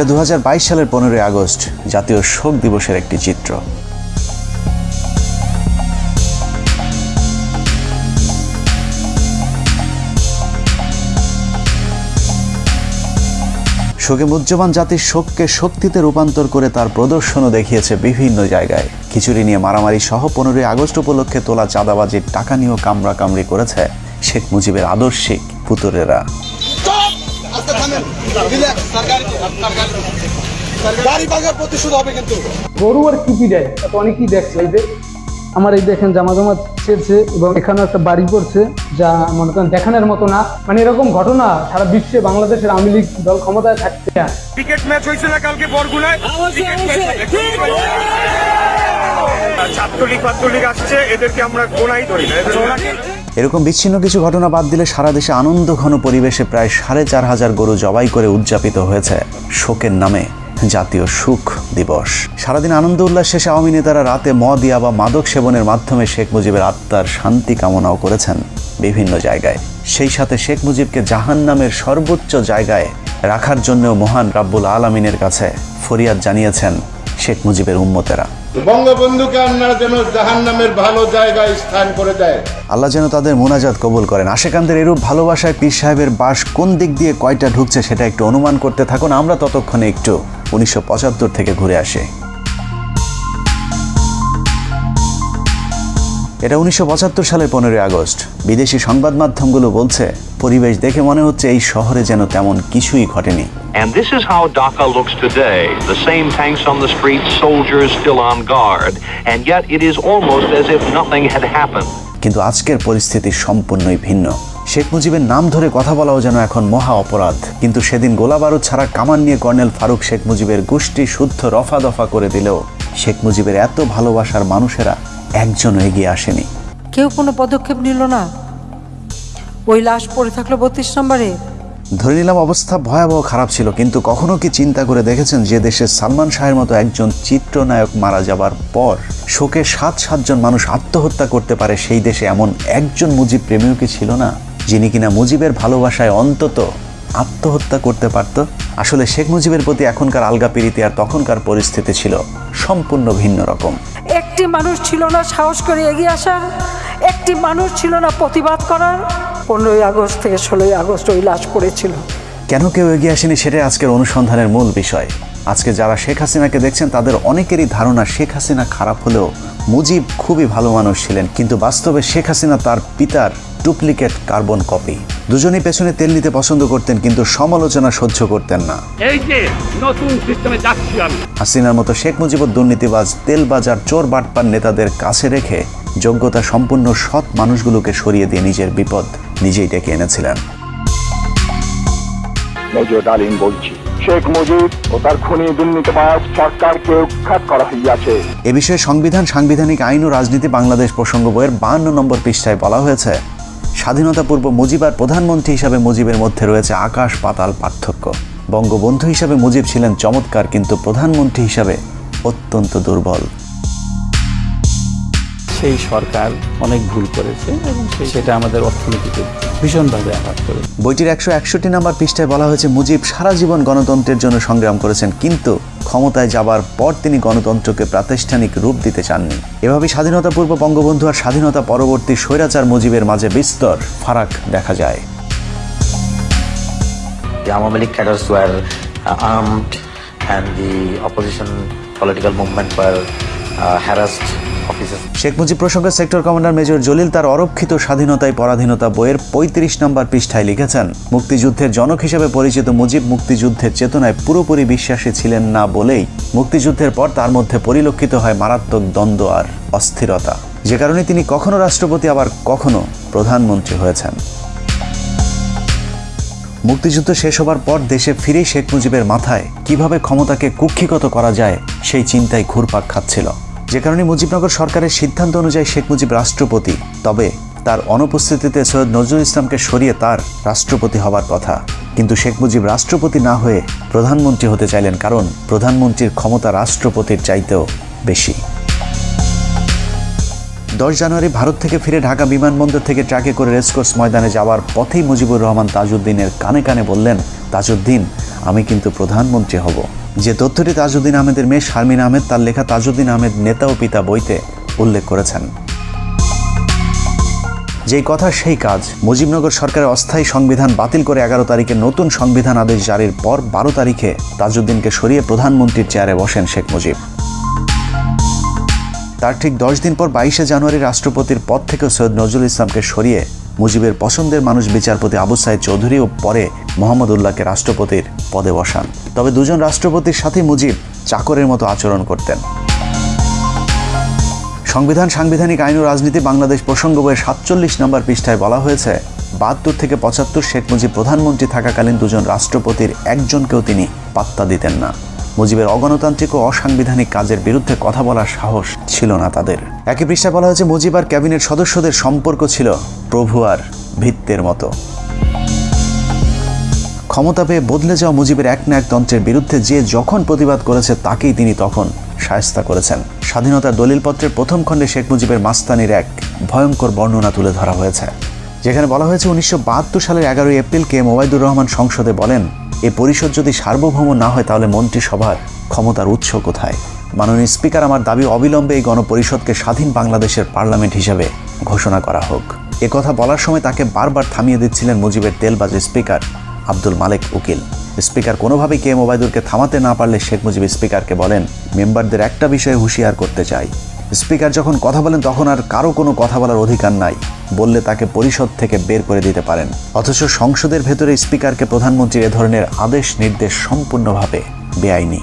এটা দু সালের পনেরোই আগস্ট, জাতীয় শোক দিবসের একটি চিত্র। শোকে মুজ্জবান জাতির শোককে শক্তিতে রূপান্তর করে তার প্রদর্শনও দেখিয়েছে বিভিন্ন জায়গায়। খিচুড়ি নিয়ে মারামারি সহ পনেরোই আগস্ট উপলক্ষে তোলা চাঁদাবাজির টাকা নিয়েও কামড়া কামড়ি করেছে শেখ মুজিবের আদর্শিক পুতুরেরা আস্তে থামেন রিল্যাক্স সরকারি গাড়ি ভাঙার প্রতিশোধ হবে কিন্তু। গরু আর কিপি দেয়? তো অনেকেই দেখছে। এই যে আমার এই দেখেন জামা জামা ছেড়ছে এবং এখানেও একটা বাড়ি করছে যা মনে করেন দেখানোর মতো না। মানে এরকম ঘটনা সারা বিশ্বে বাংলাদেশের আওয়ামী লীগ দল ক্ষমতায় থাকতে না ক্রিকেট ম্যাচ হয়েছে না কালকে বরগুনায়? ছাত্রলীগ ছাত্রলীগ আসছে। এদেরকে আমরা গোনাই ধরি না। এরকম বিচ্ছিন্ন কিছু ঘটনা বাদ দিলে সারা দেশে আনন্দ ঘন পরিবেশে প্রায় সাড়ে চার হাজার গরু জবাই করে উদযাপিত হয়েছে শোকের নামে জাতীয় সুখ দিবস। সারাদিন আনন্দ উল্লাস শেষে আওয়ামী নেতারা রাতে মদ ইয়া বা মাদক সেবনের মাধ্যমে শেখ মুজিবের আত্মার শান্তি কামনাও করেছেন বিভিন্ন জায়গায়। সেই সাথে শেখ মুজিবকে জাহান নামের সর্বোচ্চ জায়গায় রাখার জন্যও মহান রাব্বুল আলমিনের কাছে ফরিয়াদ জানিয়েছেন শেখ মুজিবের উম্মতেরা। বঙ্গবন্ধুকে যেন জাহান নামের ভালো জায়গায় স্থান করে দেয়। আল্লাহ যেন তাদের মোনাজাত কবুল করেন। আশেকান্দের এরূপ ভালোবাসায় পীর সাহেবের বাস কোন দিক দিয়ে কয়টা ঢুকছে সেটা একটু অনুমান করতে থাকুন। আমরা ততক্ষণে একটু উনিশশো পঁচাত্তর থেকে ঘুরে আসি। এটা উনিশশো সালের পনেরোই আগস্ট। বিদেশি সংবাদ মাধ্যমগুলো বলছে পরিবেশ দেখে মনে হচ্ছে এই শহরে যেন তেমন কিছুই ঘটেনি। And this is how Dhaka looks today. The same tanks on the streets, soldiers still on guard, and yet it is almost as if nothing had happened. কিন্তু আজকের পরিস্থিতি সম্পূর্ণই ভিন্ন। শেখ মুজিবের নাম ধরে কথা বলাও যেন এখন মহা অপরাধ। কিন্তু সেদিন গোলা বারুদ ছাড়া কামান নিয়ে কর্নেল ফারুক শেখ মুজিবের গোষ্ঠী শুদ্ধ রফা দফা করে দিলেও শেখ মুজিবের এত ভালোবাসার মানুষেরা একজনও এগিয়ে আসেনি। কেউ কোনো পদক্ষেপ নিল না। ওই লাশ পড়ে থাকল বত্রিশ নম্বরে। ধরে নিলাম অবস্থা ভয়াবহ খারাপ ছিল কিন্তু কখনো কি চিন্তা করে দেখেছেন যে দেশে সালমান শাহের মতো একজন চিত্রনায়ক মারা যাবার পর শোকে সাত সাতজন মানুষ আত্মহত্যা করতে পারে সেই দেশে এমন একজন মুজিব প্রেমীও কি ছিল না যিনি কিনা মুজিবের ভালোবাসায় অন্তত আত্মহত্যা করতে পারত? আসলে শেখ মুজিবের প্রতি এখনকার আলগা পিরিতি আর তখনকার পরিস্থিতি ছিল সম্পূর্ণ ভিন্ন রকম। একটি মানুষ ছিল না সাহস করে এগিয়ে আসার, একটি মানুষ ছিল না প্রতিবাদ করার। পনেরোই আগস্ট থেকে ষোলোই আগস্ট ওই লাশ পড়েছিল। কেন কেউ এগিয়ে আসেনি সেটাই আজকের অনুসন্ধানের মূল বিষয়। আজকে যারা শেখ হাসিনাকে দেখছেন, তাদের অনেকেরই ধারণা শেখ হাসিনা খারাপ হলেও মুজিব খুবই ভালো মানুষ ছিলেন। কিন্তু বাস্তবে শেখ হাসিনা তার পিতার ডুপ্লিকেট কার্বন কপি। দুজনেই পেছনে তেল নিতে পছন্দ করতেন কিন্তু সমালোচনা সহ্য করতেন না। এই যে নতুন সিস্টেমে যাচ্ছি আমি। হাসিনার মতো শেখ মুজিবুর দুর্নীতিবাজ তেলবাজার চোর বাটপার নেতাদের কাছে রেখে যোগ্যতা সম্পূর্ণ সৎ মানুষগুলোকে সরিয়ে দিয়ে নিজের বিপদ নিজেই ডেকে এনেছিলেন। মেজর ডালিম বলছি শেখ মুজিব ও তার খুনি দুর্নীতিবাজ সরকারকে উৎখাত করা হইয়াছে। এ বিষয়ে সংবিধান সাংবিধানিক আইন ও রাজনীতি বাংলাদেশ প্রসঙ্গ বইয়ের বাহান্ন নম্বর পৃষ্ঠায় বলা হয়েছে স্বাধীনতা পূর্ব মুজিব আর প্রধানমন্ত্রী হিসাবে মুজিবের মধ্যে রয়েছে আকাশ পাতাল পার্থক্য। বঙ্গবন্ধু হিসাবে মুজিব ছিলেন চমৎকার কিন্তু প্রধানমন্ত্রী হিসাবে অত্যন্ত দুর্বল। সেই সরকার অনেক ভুল করেছে এবং সেটা আমাদের অর্থনীতিতে ভীষণভাবে আঘাত করে বইটির একশো একষট্টি নম্বর পৃষ্ঠায় বলা হয়েছে মুজিব সারা জীবন গণতন্ত্রের জন্য সংগ্রাম করেছেন কিন্তু ক্ষমতায় যাবার পর তিনি গণতন্ত্রকে প্রাতিষ্ঠানিক রূপ দিতে চাননি। এভাবে স্বাধীনতা পূর্ব বঙ্গবন্ধু আর স্বাধীনতা পরবর্তী স্বৈরাচার মুজিবের মাঝে বিস্তর ফারাক দেখা যায়। Uh, uh, harassed Sheikh Mujib প্রসঙ্গে সেক্টর কমান্ডার মেজর জলিল তার অরক্ষিত স্বাধীনতায় পরাধীনতা বইয়ের পঁয়ত্রিশ নম্বর পৃষ্ঠায় লিখেছেন, মুক্তিযুদ্ধের জনক হিসেবে পরিচিত মুজিব মুক্তিযুদ্ধের চেতনায় পুরোপুরি বিশ্বাসী ছিলেন না বলেই মুক্তিযুদ্ধের পর তার মধ্যে পরিলক্ষিত হয় মারাত্মক দ্বন্দ্ব আর অস্থিরতা। যে কারণে তিনি কখনো রাষ্ট্রপতি, আবার কখনো প্রধানমন্ত্রী হয়েছেন। মুক্তিযুদ্ধ শেষ হবার পর দেশে ফিরেই শেখ মুজিবের মাথায় কীভাবে ক্ষমতাকে কুক্ষিগত করা যায় সেই চিন্তায় ঘুরপাক খাচ্ছিল। যে কারণে মুজিবনগর সরকারের সিদ্ধান্ত অনুযায়ী শেখ মুজিব রাষ্ট্রপতি, তবে তার অনুপস্থিতিতে সৈয়দ নজরুল ইসলামকে সরিয়ে তার রাষ্ট্রপতি হবার কথা। কিন্তু শেখ মুজিব রাষ্ট্রপতি না হয়ে প্রধানমন্ত্রী হতে চাইলেন কারণ প্রধানমন্ত্রীর ক্ষমতা রাষ্ট্রপতির চাইতেও বেশি। দশ জানুয়ারি ভারত থেকে ফিরে ঢাকা বিমানবন্দর থেকে ট্রাকে করে রেসকোর্স ময়দানে যাওয়ার পথেই মুজিবুর রহমান তাজউদ্দিনের কানে কানে বললেন, তাজউদ্দিন, আমি কিন্তু প্রধানমন্ত্রী হব। যে তথ্যটি তাজউদ্দিন আহমেদের মেয়ে শারমিন আহমেদ, তার লেখা তাজউদ্দিন আহমেদ নেতা ও পিতা বইতে উল্লেখ করেছেন। যেই কথা, সেই কাজ। মুজিবনগর সরকারের অস্থায়ী সংবিধান বাতিল করে এগারো তারিখে নতুন সংবিধান আদেশ জারির পর বারো তারিখে তাজউদ্দিনকে সরিয়ে প্রধানমন্ত্রীর চেয়ারে বসেন শেখ মুজিব। তার ঠিক দশ দিন পর বাইশে জানুয়ারি রাষ্ট্রপতির পদ থেকে সৈয়দ নজরুল ইসলামকে সরিয়ে মুজিবের পছন্দের মানুষ বিচারপতি আবু সাইদ চৌধুরী ও পরে মোহাম্মদ উল্লাহকে রাষ্ট্রপতির পদে বসান। তবে দুজন রাষ্ট্রপতির সাথে মুজিব চাকরের মতো আচরণ করতেন। সংবিধান সাংবিধানিক আইন ও রাজনীতি বাংলাদেশ প্রসঙ্গ বইয়ের সাতচল্লিশ নম্বর পৃষ্ঠায় বলা হয়েছে, বাহাত্তর থেকে পঁচাত্তর শেখ মুজিব প্রধানমন্ত্রী থাকাকালীন দুজন রাষ্ট্রপতির একজনকেও তিনি পাত্তা দিতেন না। মুজিবের অগণতান্ত্রিক ও অসাংবিধানিক কাজের বিরুদ্ধে কথা বলার সাহস ছিল না তাদের। একই পৃষ্ঠায় বলা হয়েছে, মুজিব আর ক্যাবিনেট সদস্যদের সম্পর্ক ছিল প্রভু আর ভিত্তের মতো। ক্ষমতা পেয়ে বদলে যাওয়া মুজিবের এক না এক তন্ত্রের বিরুদ্ধে যে যখন প্রতিবাদ করেছে, তাকেই তিনি তখন সায়স্তা করেছেন। স্বাধীনতার দলিলপত্রের প্রথম খণ্ডে শেখ মুজিবের মাস্তানির এক ভয়ঙ্কর বর্ণনা তুলে ধরা হয়েছে। যেখানে বলা হয়েছে, উনিশশো বাহাত্তর সালের এগারোই এপ্রিলকে মোবাইদুর রহমান সংসদে বলেন, এ পরিষদ যদি সার্বভৌম না হয়, তাহলে মন্ত্রিসভার ক্ষমতার উৎস কোথায়? মাননীয় স্পিকার, আমার দাবি অবিলম্বে এই গণপরিষদকে স্বাধীন বাংলাদেশের পার্লামেন্ট হিসেবে ঘোষণা করা হোক। কথা বলার সময় তাকে বারবার থামিয়ে দিচ্ছিলেন মুজিবের তেলবাজ স্পিকার আব্দুল মালেক উকিল। স্পিকার কোনোভাবেই কে এম ওবায়দুরকে থামাতে না পারলে শেখ মুজিব স্পিকারকে বলেন, মেম্বারদের একটা বিষয়ে হুঁশিয়ার করতে চাই। স্পিকার যখন কথা বলেন, তখন আর কারও কোনো কথা বলার অধিকার নাই, বললে তাকে পরিষদ থেকে বের করে দিতে পারেন। অথচ সংসদের ভেতরে স্পিকারকে প্রধানমন্ত্রীর এ ধরনের আদেশ নির্দেশ সম্পূর্ণভাবে বেআইনি।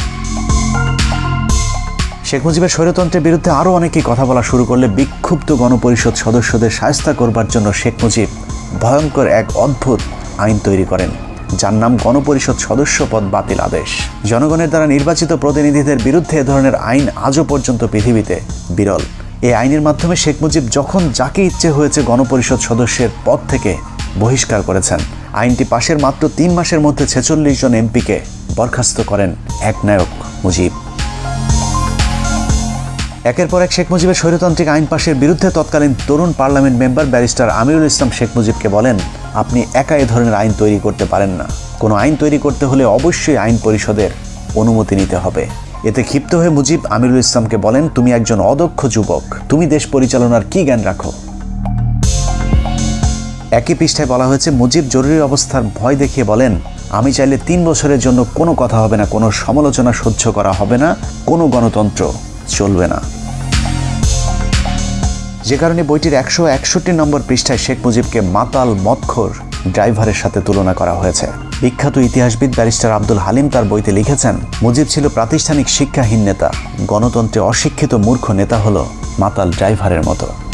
শেখ মুজিবের স্বৈরতন্ত্রের বিরুদ্ধে আরও অনেকেই কথা বলা শুরু করলে বিক্ষুব্ধ গণপরিষদ সদস্যদের সায়স্তা করবার জন্য শেখ মুজিব ভয়ঙ্কর এক অদ্ভুত আইন তৈরি করেন, যার নাম গণপরিষদ সদস্য পদ বাতিল আদেশ। জনগণের দ্বারা নির্বাচিত প্রতিনিধিদের বিরুদ্ধে এ ধরনের আইন আজও পর্যন্ত পৃথিবীতে বিরল। এই আইনের মাধ্যমে শেখ মুজিব যখন যাকে ইচ্ছে হয়েছে গণপরিষদ সদস্যের পদ থেকে বহিষ্কার করেছেন। আইনটি পাশের মাত্র তিন মাসের মধ্যে ছেচল্লিশ জন এমপিকে বরখাস্ত করেন একনায়ক মুজিব। একের পর এক শেখ মুজিবের স্বৈরতান্ত্রিক আইন পাশের বিরুদ্ধে তৎকালীন তরুণ parliament member barrister Amirul Islam Sheikh মুজিবকে বলেন, আপনি একা এ ধরনের আইন তৈরি করতে পারেন না। কোনো আইন তৈরি করতে হলে অবশ্যই আইন পরিষদের অনুমতি নিতে হবে। এতে ক্ষিপ্ত হয়ে মুজিব আমিরুল ইসলামকে বলেন, তুমি একজন অদক্ষ যুবক। তুমি দেশ পরিচালনার কি জ্ঞান রাখো? একই পৃষ্ঠায় বলা হয়েছে, মুজিব জরুরি অবস্থার ভয় দেখিয়ে বলেন, আমি চাইলে তিন বছরের জন্য কোনো কথা হবে না, কোনো সমালোচনা সহ্য করা হবে না, কোনো গণতন্ত্র চলবে না। যে কারণে বইটির একশো একষট্টি নম্বর পৃষ্ঠায় শেখ মুজিবকে মাতাল মৎখর ড্রাইভারের সাথে তুলনা করা হয়েছে। বিখ্যাত ইতিহাসবিদ ব্যারিস্টার আব্দুল হালিম তার বইতে লিখেছেন, মুজিব ছিল প্রাতিষ্ঠানিক শিক্ষাহীন নেতা, গণতন্ত্রে অশিক্ষিত মূর্খ নেতা হল মাতাল ড্রাইভারের মতো।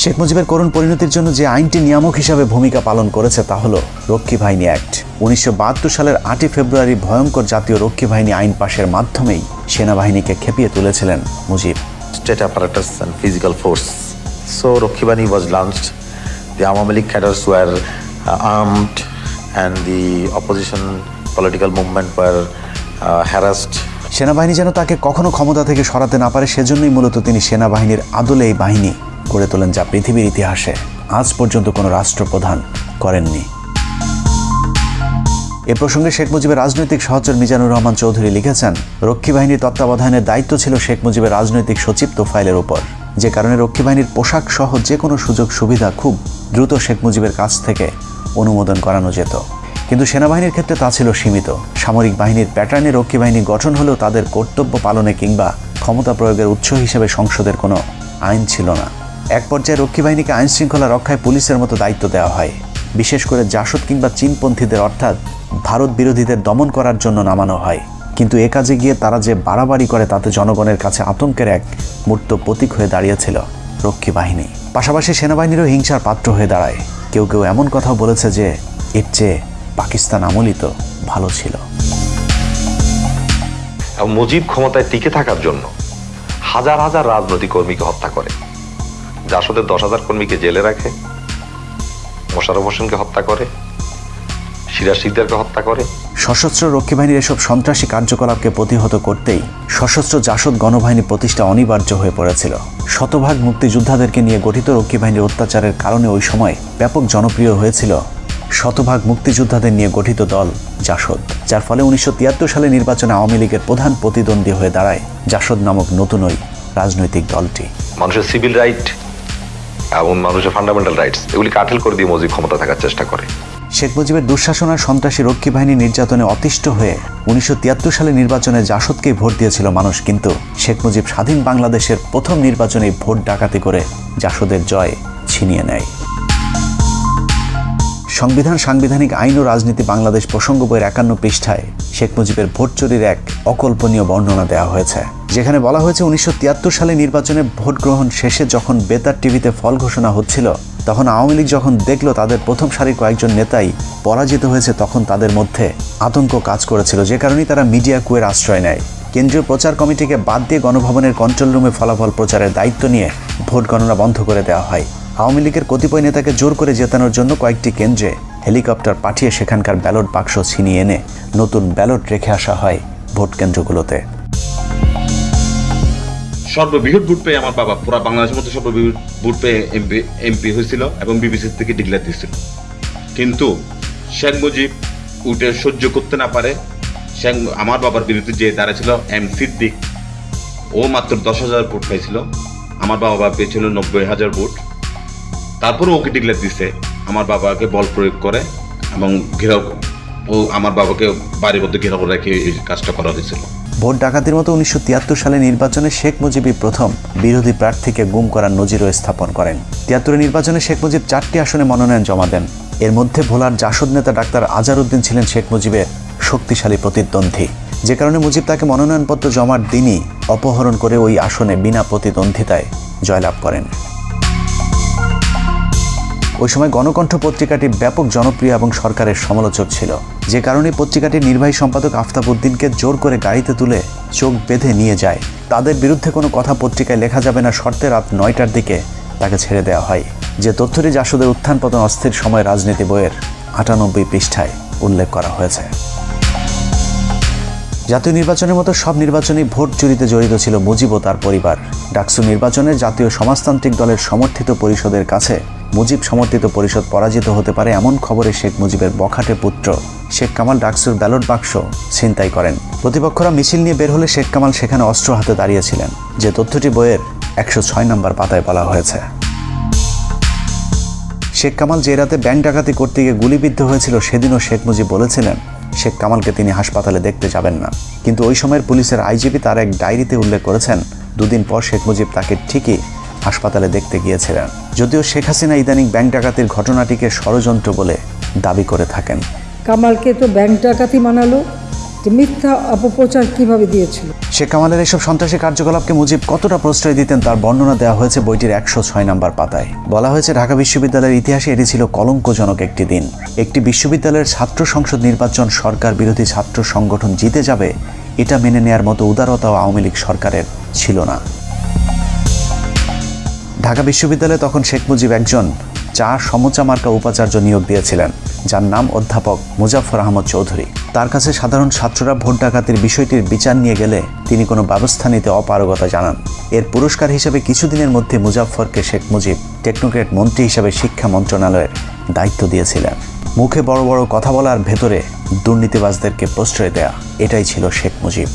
শেখ মুজিবের করুণ পরিণতির জন্য যে আইনটি নিয়ামক হিসাবে ভূমিকা পালন করেছে তা হল রক্ষী বাহিনী অ্যাক্ট উনিশশো বাহাত্তর সালের আটই ফেব্রুয়ারি ভয়ঙ্কর জাতীয় রক্ষী বাহিনী আইন পাশের মাধ্যমেই সেনাবাহিনীকে খেপিয়ে তুলেছিলেন Mujib apparatus and physical force. So Rokhibani was launched. The Awami League cadres were uh, armed and the opposition political movement were uh, harassed. সেনাবাহিনী যেন তাকে কখনো ক্ষমতা থেকে সরাতে না পারে সেজন্যই মূলত তিনি সেনাবাহিনীর আদলে এই বাহিনী গড়ে তোলেন যা পৃথিবীর ইতিহাসে আজ পর্যন্ত কোনো রাষ্ট্রপ্রধান করেননি। এ প্রসঙ্গে শেখ মুজিবের রাজনৈতিক সহচর মিজানুর রহমান চৌধুরী লিখেছেন, রক্ষী বাহিনীর তত্ত্বাবধানের দায়িত্ব ছিল শেখ মুজিবের রাজনৈতিক সচিব তোফাইলের উপর। যে কারণে রক্ষী বাহিনীর পোশাক সহ যে কোনো সুযোগ সুবিধা খুব দ্রুত শেখ মুজিবের কাছ থেকে অনুমোদন করানো যেত। কিন্তু সেনাবাহিনীর ক্ষেত্রে তা ছিল সীমিত। সামরিক বাহিনীর প্যাটার্নে রক্ষী বাহিনী গঠন হলেও তাদের কর্তব্য পালনে কিংবা ক্ষমতা প্রয়োগের উৎস হিসেবে সংসদের কোনো আইন ছিল না। এক পর্যায়ে রক্ষী বাহিনীকে আইন শৃঙ্খলা রক্ষায় পুলিশের মতো দায়িত্ব দেওয়া হয়। বিশেষ করে জাসদ কিংবা চীনপন্থীদের অর্থাৎ ভারত বিরোধীদের দমন করার জন্য নামানো হয়। কিন্তু এ কাজে গিয়ে তারা যে বাড়াবাড়ি করে তাতে জনগণের কাছে আতঙ্কের এক মূর্ত প্রতীক হয়ে দাঁড়িয়েছিল রক্ষী বাহিনী। পাশাপাশি সেনাবাহিনীরও হিংসার পাত্র হয়ে দাঁড়ায়। কেউ কেউ এমন কথাও বলেছে যে, এর চেয়ে পাকিস্তান আমলই তো ভালো ছিল। মুজিব ক্ষমতায় টিকে থাকার জন্য হাজার হাজার রাজনৈতিক কর্মীকে হত্যা করে। জাসদের দশ হাজার কর্মীকে জেলে রাখে মোশারফ হোসেনকে হত্যা করে সিরাজ সিকদারকে হত্যা করে। সশস্ত্র রক্ষী বাহিনীর এসব সন্ত্রাসী কার্যকলাপকে প্রতিহত করতেই সশস্ত্র জাসদ গণবাহিনী প্রতিষ্ঠা অনিবার্য হয়ে পড়েছিল। শতভাগ মুক্তিযোদ্ধাদেরকে নিয়ে গঠিত রক্ষী বাহিনীর অত্যাচারের কারণে ওই সময় ব্যাপক জনপ্রিয় হয়েছিল শতভাগ মুক্তিযোদ্ধাদের নিয়ে গঠিত দল জাসদ যার ফলে উনিশশো তিয়াত্তর সালে নির্বাচনে আওয়ামী লীগের প্রধান প্রতিদ্বন্দ্বী হয়ে দাঁড়ায় জাসদ নামক নতুন ওই রাজনৈতিক দলটি। মানুষের সিভিল রাইট এবং মানুষের ফান্ডামেন্টাল রাইটস এগুলি কাঠেল করে দিয়ে মজিব ক্ষমতা থাকার চেষ্টা করে। শেখ মুজিবের দুঃশাসন আর সন্ত্রাসী রক্ষী বাহিনী নির্যাতনে অতিষ্ঠ হয়ে উনিশশো সালে নির্বাচনে জাসদকেই ভোট দিয়েছিল মানুষ, কিন্তু শেখ মুজিব স্বাধীন বাংলাদেশের প্রথম নির্বাচনে ভোট ডাকাতি করে জাসদের জয় ছিনিয়ে নেয়। সংবিধান, সাংবিধানিক আইন ও রাজনীতি বাংলাদেশ প্রসঙ্গ বইয়ের একান্ন পৃষ্ঠায় শেখ মুজিবের ভোট চুরির এক অকল্পনীয় বর্ণনা দেওয়া হয়েছে, যেখানে বলা হয়েছে উনিশশো তিয়াত্তর সালে নির্বাচনে ভোট গ্রহণ শেষে যখন বেতার টিভিতে ফল ঘোষণা হচ্ছিল, তখন আওয়ামী লীগ যখন দেখল তাদের প্রথম সারির কয়েকজন নেতাই পরাজিত হয়েছে, তখন তাদের মধ্যে আতঙ্ক কাজ করেছিল, যে কারণেই তারা মিডিয়া কুয়ের আশ্রয় নেয়। কেন্দ্রীয় প্রচার কমিটিকে বাদ দিয়ে গণভবনের কন্ট্রোল রুমে ফলাফল প্রচারের দায়িত্ব নিয়ে ভোট গণনা বন্ধ করে দেওয়া হয়। আওয়ামী লীগের কতিপয় নেতাকে জোর করে জেতানোর জন্য কয়েকটি কেন্দ্রে হেলিকপ্টার পাঠিয়ে সেখানকার ব্যালট বাক্স ছিনিয়ে এনে নতুন ব্যালট রেখে আসা হয় ভোট কেন্দ্রগুলোতে। সর্ববৃহৎ ভোট পেয়ে আমার বাবা পুরা বাংলাদেশের মধ্যে সর্ববৃহৎ ভোট পেয়ে এমপি এমপি হয়েছিল এবং বিবিসি থেকে ডিক্লেয়ার দিয়েছিল। কিন্তু শেখ মুজিব উঠে সহ্য করতে না পারে। শেখ, আমার বাবার বিরুদ্ধে যে দাঁড়াছিল এম সিদ্দিক, ও মাত্র দশ হাজার ভোট পাইছিল আমার বাবা পেয়েছিল নব্বই হাজার ভোট। তারপরে ওকে ডিক্লেয়ার দিছে, আমার বাবাকে বল প্রয়োগ করে এবং ঘেরাও ও আমার বাবাকে বাড়ির মধ্যে ঘেরাও রেখে এই কাজটা করা হয়েছিল। ভোট ডাকাতির মতো উনিশশো তিয়াত্তর সালে নির্বাচনে শেখ মুজিবই প্রথম বিরোধী প্রার্থীকে গুম করার নজিরও স্থাপন করেন। তিয়াত্তরের নির্বাচনে শেখ মুজিব চারটি আসনে মনোনয়ন জমা দেন। এর মধ্যে ভোলার জাসদ নেতা ডাক্তার আজারউদ্দিন ছিলেন শেখ মুজিবের শক্তিশালী প্রতিদ্বন্দ্বী। যে কারণে মুজিব তাকে মনোনয়নপত্র জমার দিনই অপহরণ করে ওই আসনে বিনা প্রতিদ্বন্দ্বিতায় জয়লাভ করেন। ওই সময় গণকণ্ঠ পত্রিকাটি ব্যাপক জনপ্রিয় এবং সরকারের সমালোচক ছিল। যে কারণে পত্রিকাটির নির্বাহী সম্পাদক আফতাব উদ্দিনকে জোর করে গাড়িতে তুলে চোখ বেঁধে নিয়ে যায়। তাদের বিরুদ্ধে কোনো কথা পত্রিকায় লেখা যাবে না শর্তে রাত নয়টার দিকে তাকে ছেড়ে দেওয়া হয়। যে তথ্যটি জাসদের উত্থান পতন অস্থির সময় রাজনীতি বইয়ের আটানব্বই পৃষ্ঠায় উল্লেখ করা হয়েছে। জাতীয় নির্বাচনের মতো সব নির্বাচনেই ভোট চুরিতে জড়িত ছিল মুজিব ও তার পরিবার। ডাকসু নির্বাচনে জাতীয় সমাজতান্ত্রিক দলের সমর্থিত পরিষদের কাছে মুজিব সমর্থিত পরিষদ পরাজিত হতে পারে এমন খবরে শেখ মুজিবের বখাটে পুত্র। শেখ কামাল ডাকসুর ব্যালট বাক্স ছিনতাই করেন। প্রতিপক্ষরা মিছিল নিয়ে বের হলে শেখ কামাল সেখানে অস্ত্র হাতে দাঁড়িয়েছিলেন। যে তথ্যটি বইয়ের একশো ছয় নম্বর পাতায় বলা হয়েছে। শেখ কামাল যে রাতে ব্যাংক ডাকাতি করতে গিয়ে গুলিবিদ্ধ হয়েছিল, সেদিনও শেখ মুজিব বলেছিলেন, শেখ কামালকে তিনি হাসপাতালে দেখতে যাবেন না। কিন্তু ওই সময়ের পুলিশের আইজিপি তার এক ডায়েরিতে উল্লেখ করেছেন, দুদিন পর শেখ মুজিব তাকে ঠিকই হাসপাতালে দেখতে গিয়েছিলেন। যদিও শেখ হাসিনা ইদানিং ব্যাংক ডাকাতির ঘটনাটিকে ষড়যন্ত্র বলে দাবি করে থাকেন। কামালকে তো ব্যাংক ডাকাতি মানালো মিথ্যা অপপ্রচার কীভাবে দিয়েছিল? শেখ কামালের এসব সন্ত্রাসী কার্যকলাপকে মুজিব কতটা প্রশ্রয় দিতেন তার বর্ণনা দেওয়া হয়েছে বইটির একশো ছয় নম্বর পাতায়। বলা হয়েছে ঢাকা বিশ্ববিদ্যালয়ের ইতিহাসে এটি ছিল কলঙ্কজনক একটি দিন। একটি বিশ্ববিদ্যালয়ের ছাত্র সংসদ নির্বাচন সরকার বিরোধী ছাত্র সংগঠন জিতে যাবে এটা মেনে নেয়ার মতো উদারতাও আওয়ামী লীগ সরকারের ছিল না। ঢাকা বিশ্ববিদ্যালয়ে তখন শেখ মুজিব একজন চা সমচা মার্কা উপাচার্য নিয়োগ দিয়েছিলেন, যার নাম অধ্যাপক মুজাফর আহমদ চৌধুরী। তার কাছে সাধারণ ছাত্ররা ভোট ডাকাতির বিষয়টির বিচার নিয়ে গেলে তিনি কোনো ব্যবস্থা নিতে অপারগতা জানান। এর পুরস্কার হিসেবে কিছুদিনের মধ্যে মুজাফরকে শেখ মুজিব টেকনোক্রেট মন্ত্রী হিসেবে শিক্ষা মন্ত্রণালয়ের দায়িত্ব দিয়েছিলেন। মুখে বড় বড় কথা বলার ভেতরে দুর্নীতিবাজদেরকে প্রশ্রয় দেয়া, এটাই ছিল শেখ মুজিব।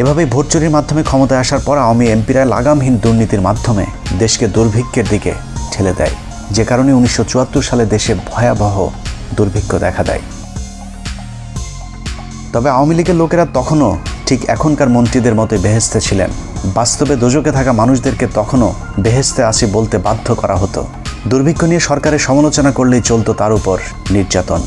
এভাবেই ভোট চুরির মাধ্যমে ক্ষমতায় আসার পর আওয়ামী এমপিরা লাগামহীন দুর্নীতির মাধ্যমে দেশকে দুর্ভিক্ষের দিকে ঠেলে দেয়। যে কারণে উনিশশো চুয়াত্তর সালে দেশে ভয়াবহ দুর্ভিক্ষ দেখা দেয়। তবে আওয়ামী লীগের লোকেরা তখনও ঠিক এখনকার মন্ত্রীদের মতো বেহেস্তে ছিলেন। বাস্তবে দোজকে থাকা মানুষদেরকে তখনও বেহেস্তে আসি বলতে বাধ্য করা হতো। দুর্ভিক্ষ নিয়ে সরকারের সমালোচনা করলেই চলতো তার উপর নির্যাতন।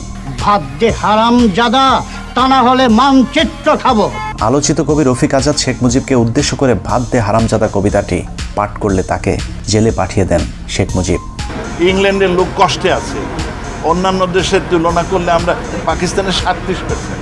দে হারাম জাদা তা না হলে মানচিত্র খাব। আলোচিত কবি রফিক আজাদ শেখ মুজিবকে উদ্দেশ্য করে ভাত দে হারামজাদা কবিতাটি পাঠ করলে তাকে জেলে পাঠিয়ে দেন শেখ মুজিব। ইংল্যান্ডের লোক কষ্টে আছে। অন্যান্য দেশের তুলনা করলে আমরা পাকিস্তানের সাতত্রিশ পার্সেন্ট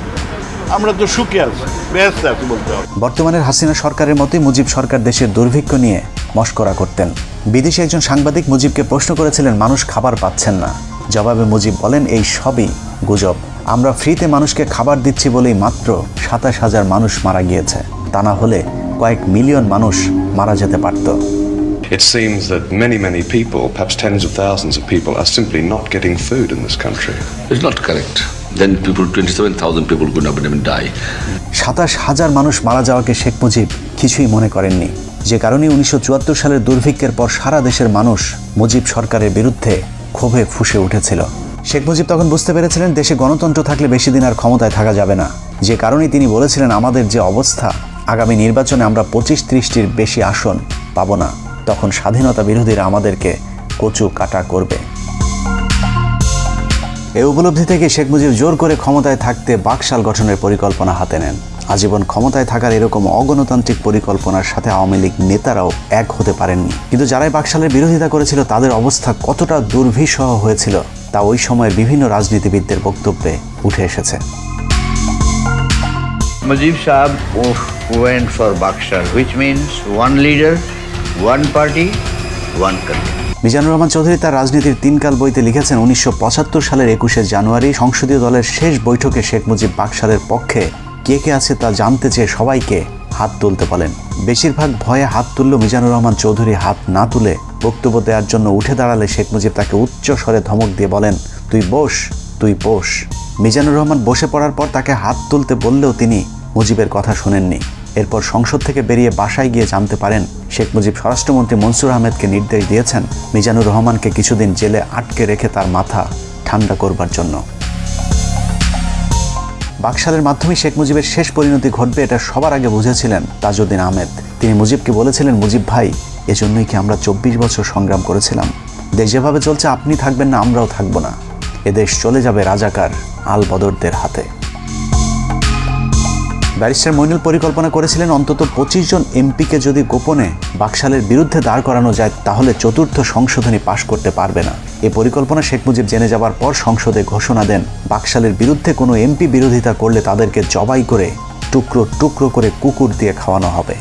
আমরা তো সুখে আছি ব্যস্ত আছি বলতে হবে। বর্তমানের হাসিনা সরকারের মতোই মুজিব সরকার দেশের দুর্ভিক্ষ নিয়ে মস্করা করতেন। বিদেশি একজন সাংবাদিক মুজিবকে প্রশ্ন করেছিলেন মানুষ খাবার পাচ্ছেন না। জবাবে মুজিব বলেন এই সবই গুজব। আমরা ফ্রিতে মানুষকে খাবার দিচ্ছি বলেই মাত্র সাতাশ হাজার মানুষ মারা গিয়েছে তা না হলে কয়েক মিলিয়ন মানুষ মারা যেতে পারত It seems that many, many people, perhaps tens of thousands of people, are simply not getting food in this country. It's not correct. Then people, 27,000 people could not even die. সাতাশ হাজার মানুষ মারা যাওয়াকে শেখ মুজিব কিছুই মনে করেননি যে কারণে উনিশশো চুয়াত্তর সালের দুর্ভিক্ষের পর সারা দেশের মানুষ মুজিব সরকারের বিরুদ্ধে ক্ষোভে ফুসে উঠেছিল শেখ মুজিব তখন বুঝতে পেরেছিলেন দেশে গণতন্ত্র থাকলে বেশি দিন আর ক্ষমতায় থাকা যাবে না। যে কারণে তিনি বলেছিলেন, আমাদের যে অবস্থা, আগামী নির্বাচনে আমরা পঁচিশ ত্রিশটির বেশি আসন পাবো না। তখন স্বাধীনতা বিরোধীরা আমাদেরকে কচু কাটা করবে। এই উপলব্ধি থেকে শেখ মুজিব জোর করে ক্ষমতায় থাকতে বাকশাল গঠনের পরিকল্পনা হাতে নেন। আজীবন ক্ষমতায় থাকার এরকম অগণতান্ত্রিক পরিকল্পনার সাথে আওয়ামী লীগ নেতারাও এক হতে পারেননি। কিন্তু যারাই বাকশালের বিরোধিতা করেছিল, তাদের অবস্থা কতটা দুর্বিষহ হয়েছিল তা ওই সময়ের বিভিন্ন রাজনীতিবিদদের বক্তব্যে উঠে এসেছে Mujib Saab went for Bakshar, which means one leader, one party, one country. Mizanur Rahman Chowdhury তার রাজনীতির তিনকাল বইতে লিখেছেন উনিশশো পঁচাত্তর সালের একুশে জানুয়ারি সংসদীয় দলের শেষ বৈঠকে শেখ মুজিব বাকশালের পক্ষে কে কে আছে তা জানতে চেয়ে সবাইকে হাত তুলতে বলেন বেশিরভাগ ভয়ে হাত তুললেও মিজানুর রহমান চৌধুরী হাত না তুলে বক্তব্য দেওয়ার জন্য উঠে দাঁড়ালে শেখ মুজিব তাকে উচ্চ স্বরে ধমক দিয়ে বলেন, তুই বস তুই বস। মিজানুর রহমান বসে পড়ার পর তাকে হাত তুলতে বললেও তিনি মুজিবের কথা শোনেননি। এরপর সংসদ থেকে বেরিয়ে বাসায় গিয়ে জানতে পারেন, শেখ মুজিব স্বরাষ্ট্রমন্ত্রী মনসুর আহমেদকে নির্দেশ দিয়েছেন মিজানুর রহমানকে কিছুদিন জেলে আটকে রেখে তার মাথা ঠান্ডা করবার জন্য। বাকশালের মাধ্যমে শেখ মুজিবের শেষ পরিণতি ঘটবে এটা সবার আগে বুঝেছিলেন তাজউদ্দিন আহমেদ। তিনি মুজিবকে বলেছিলেন, মুজিব ভাই, এজন্যই কি আমরা চব্বিশ বছর সংগ্রাম করেছিলাম? দেশ যেভাবে চলছে, আপনি থাকবেন না, আমরাও থাকব না। এদেশ চলে যাবে রাজাকার আল বদরদের হাতে। ব্যারিস্টার মইনুল পরিকল্পনা করেছিলেন, অন্তত পঁচিশ জন এমপিকে যদি গোপনে বাকশালের বিরুদ্ধে দাঁড় করানো যায়, তাহলে চতুর্থ সংশোধনী পাশ করতে পারবে না। এ পরিকল্পনা শেখ মুজিব জেনে যাবার পর সংসদে ঘোষণা দেন, বাকশালের বিরুদ্ধে কোনো এমপি বিরোধিতা করলে তাদেরকে জবাই করে টুকরো টুকরো করে কুকুর দিয়ে খাওয়ানো হবে।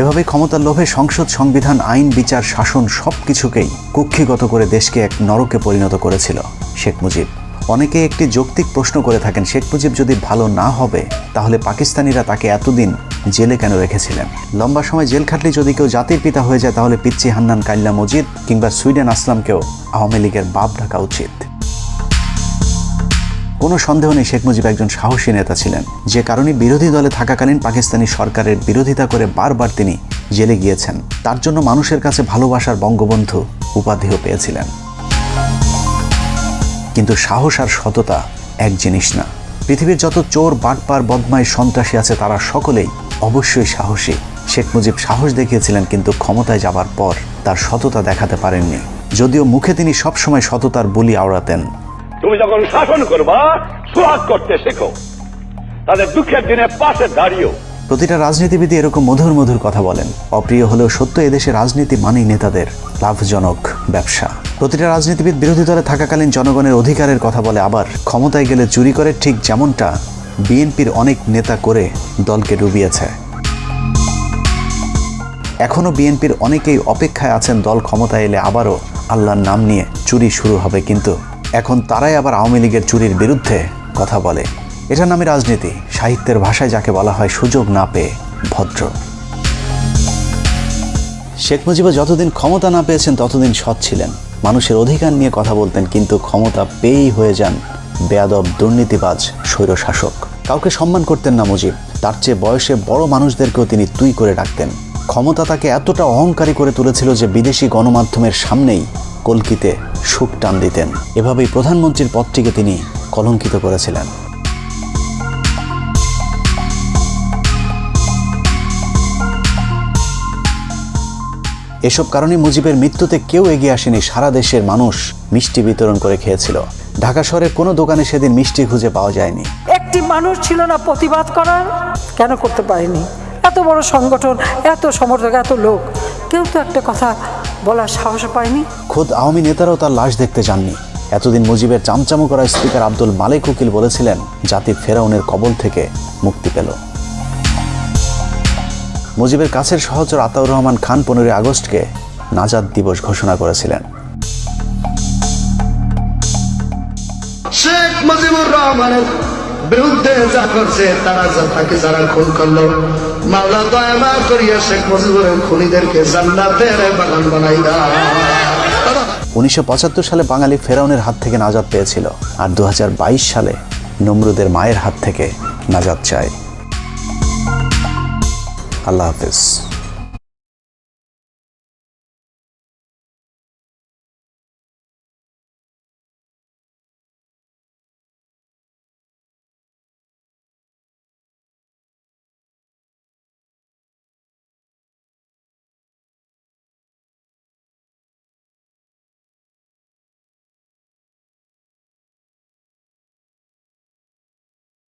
এভাবে ক্ষমতার লোভে সংসদ, সংবিধান, আইন, বিচার, শাসন সব কিছুকেই কুক্ষিগত করে দেশকে এক নরকে পরিণত করেছিল শেখ মুজিব। অনেকে একটি যৌক্তিক প্রশ্ন করে থাকেন, শেখ মুজিব যদি ভালো না হবে, তাহলে পাকিস্তানিরা তাকে এতদিন জেলে কেন রেখেছিলেন? লম্বা সময় জেল খাটলে যদি কেউ জাতির পিতা হয়ে যায়, তাহলে পিচ্চি হান্নান কাইল্লা মজিদ কিংবা সুইডেন আসলামকেও আওয়ামী লীগের বাপ ডাকা উচিত। কোনো সন্দেহ নেই শেখ মুজিব একজন সাহসী নেতা ছিলেন। যে কারণে বিরোধী দলে থাকাকালীন পাকিস্তানি সরকারের বিরোধিতা করে বারবার তিনি জেলে গিয়েছেন। তার জন্য মানুষের কাছে ভালোবাসার বঙ্গবন্ধু উপাধিও পেয়েছিলেন। কিন্তু সাহস আর সততা এক জিনিস না। পৃথিবীর যত চোর, বাটপার বদমাই সন্ত্রাসী আছে, তারা সকলেই অবশ্যই সাহসী। শেখ মুজিব সাহস দেখিয়েছিলেন কিন্তু ক্ষমতায় যাবার পর তার সততা দেখাতে পারেননি। যদিও মুখে তিনি সবসময় সততার বুলি আওড়াতেন। তুমি যখন শাসন করবা সোহাগ করতে শেখো। তাদের দুঃখের দিনে পাশে দাঁড়িয়েও। প্রতিটা রাজনীতিবিদই এরকম মধুর মধুর কথা বলেন। অপ্রিয় হলেও সত্য এদেশে রাজনীতি মানেই নেতাদের লাভজনক ব্যবসা। প্রতিটা রাজনীতিবিদ বিরোধী দলে থাকাকালীন জনগণের অধিকারের কথা বলে আবার ক্ষমতায় গেলে চুরি করে ঠিক যেমনটা বিএনপির অনেক নেতা করে দলকে ডুবিয়েছে। এখনও বিএনপির অনেকেই অপেক্ষায় আছেন দল ক্ষমতায় এলে আবারও আল্লাহর নাম নিয়ে চুরি শুরু হবে কিন্তু এখন তারাই আবার আওয়ামী লীগের চুরির বিরুদ্ধে কথা বলে। এটার নামে রাজনীতি, সাহিত্যের ভাষায় যাকে বলা হয় সুযোগ না পেয়ে ভদ্র। শেখ মুজিবও যতদিন ক্ষমতা না পেয়েছেন, ততদিন সৎ ছিলেন। মানুষের অধিকার নিয়ে কথা বলতেন, কিন্তু ক্ষমতা পেয়েই হয়ে যান বেয়াদব দুর্নীতিবাজ স্বৈরশাসক। কাউকে সম্মান করতেন না মুজিব। তার চেয়ে বয়সে বড় মানুষদেরকেও তিনি তুই করে ডাকতেন। ক্ষমতা তাকে এতটা অহংকারী করে তুলেছিল যে বিদেশি গণমাধ্যমের সামনেই কলকিতে সুখ টান দিতেন। এভাবেই প্রধানমন্ত্রীর পদটিকে তিনি কলঙ্কিত করেছিলেন। এসব কারণে মুজিবের মৃত্যুতে কেউ এগিয়ে আসেনি, সারা দেশের মানুষ মিষ্টি বিতরণ করে খেয়েছিল। ঢাকা শহরের কোনো দোকানে সেদিন মিষ্টি খুঁজে পাওয়া যায়নি। একটি মানুষ ছিল না প্রতিবাদ করার। কেন করতে পারেনি? এত বড় সংগঠন এত সমর্থক এত লোক। কেউ তো একটা কথা বলার সাহস পায়নি। খোদ আওয়ামী নেতারাও তার লাশ দেখতে যাননি। এতদিন মুজিবের চামচামো করা স্পিকার আব্দুল মালেক উকিল বলেছিলেন জাতি ফেরাউনের কবল থেকে মুক্তি পেল। মুজিবের কাছের সহচর আতাউর রহমান খান পনেরোই আগস্টকে নাজাদ দিবস ঘোষণা করেছিলেন। শেখ মুজিবুর রহমানের বিরুদ্ধে যা করছে, তারা তাকে যারা খুন করল দয়া করিয়া খুনিদেরকে বাগান বানাই উনিশশো সালে বাঙালি ফেরাউনের হাত থেকে নাজাদ পেয়েছিল, আর দু হাজার বাইশ সালে নমরুদের মায়ের হাত থেকে নাজাদ চায়। আল্লাহ হাফিজ।